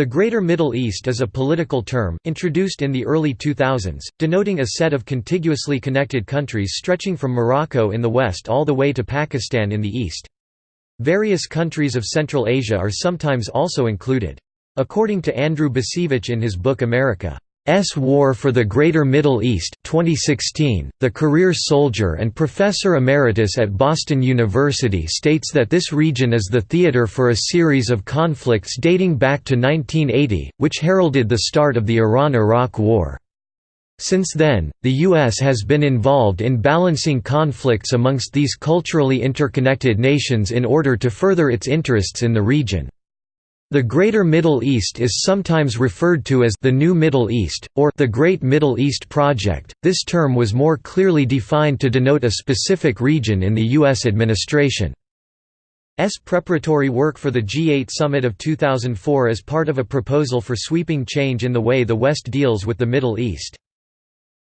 The Greater Middle East is a political term, introduced in the early 2000s, denoting a set of contiguously connected countries stretching from Morocco in the west all the way to Pakistan in the east. Various countries of Central Asia are sometimes also included. According to Andrew Bacevich in his book America. S. War for the Greater Middle East 2016, the career soldier and professor emeritus at Boston University states that this region is the theater for a series of conflicts dating back to 1980, which heralded the start of the Iran–Iraq War. Since then, the U.S. has been involved in balancing conflicts amongst these culturally interconnected nations in order to further its interests in the region. The Greater Middle East is sometimes referred to as the New Middle East, or the Great Middle East Project. This term was more clearly defined to denote a specific region in the U.S. administration. S preparatory work for the G8 summit of 2004 as part of a proposal for sweeping change in the way the West deals with the Middle East.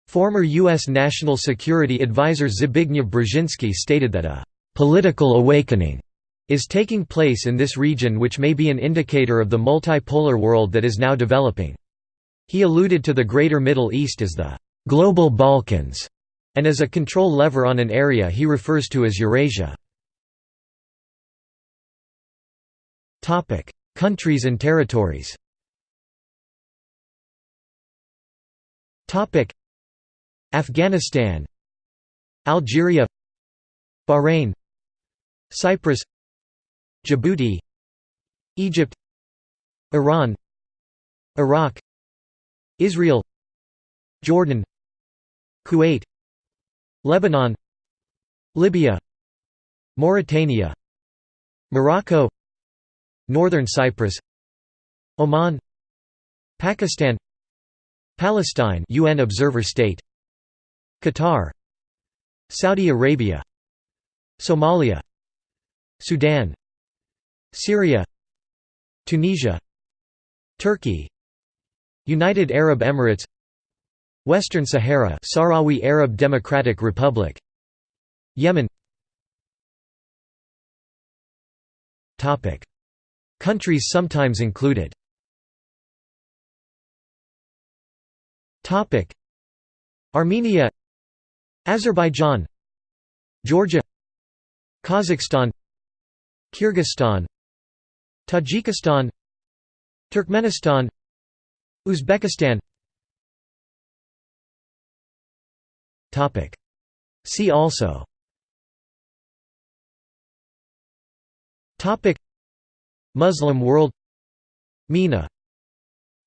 Former U.S. National Security Advisor Zbigniew Brzezinski stated that a «political awakening» is taking place in this region which may be an indicator of the multipolar world that is now developing. He alluded to the Greater Middle East as the «global Balkans» and as a control lever on an area he refers to as Eurasia. Countries and territories Afghanistan Algeria Bahrain Cyprus Djibouti Egypt Iran Iraq Israel Jordan Kuwait Lebanon Libya Mauritania Morocco Northern Cyprus Oman Pakistan Palestine UN observer state Qatar Saudi Arabia Somalia Sudan Syria Tunisia Turkey United Arab Emirates Western Sahara Sahrawi Arab Democratic Republic Yemen. Topic. Countries sometimes included. Topic. Armenia Azerbaijan Georgia Kazakhstan Kyrgyzstan Tajikistan Turkmenistan Uzbekistan. Topic. See also. Topic. Muslim world. MENA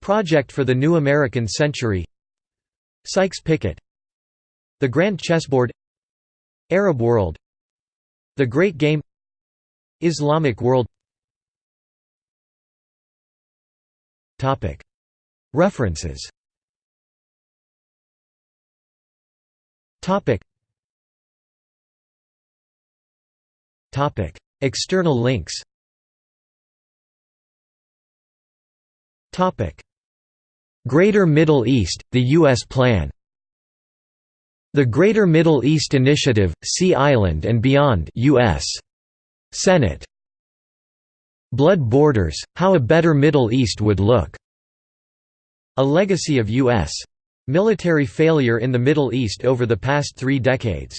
Project for the New American Century. Sykes-Picot The Grand Chessboard. Arab world. The Great Game. Islamic world References. External links. Greater Middle East, the U.S. Plan. The Greater Middle East Initiative, Sea Island and Beyond U.S. Senate Blood Borders, How a Better Middle East Would Look. A Legacy of U.S. Military Failure in the Middle East over the past three decades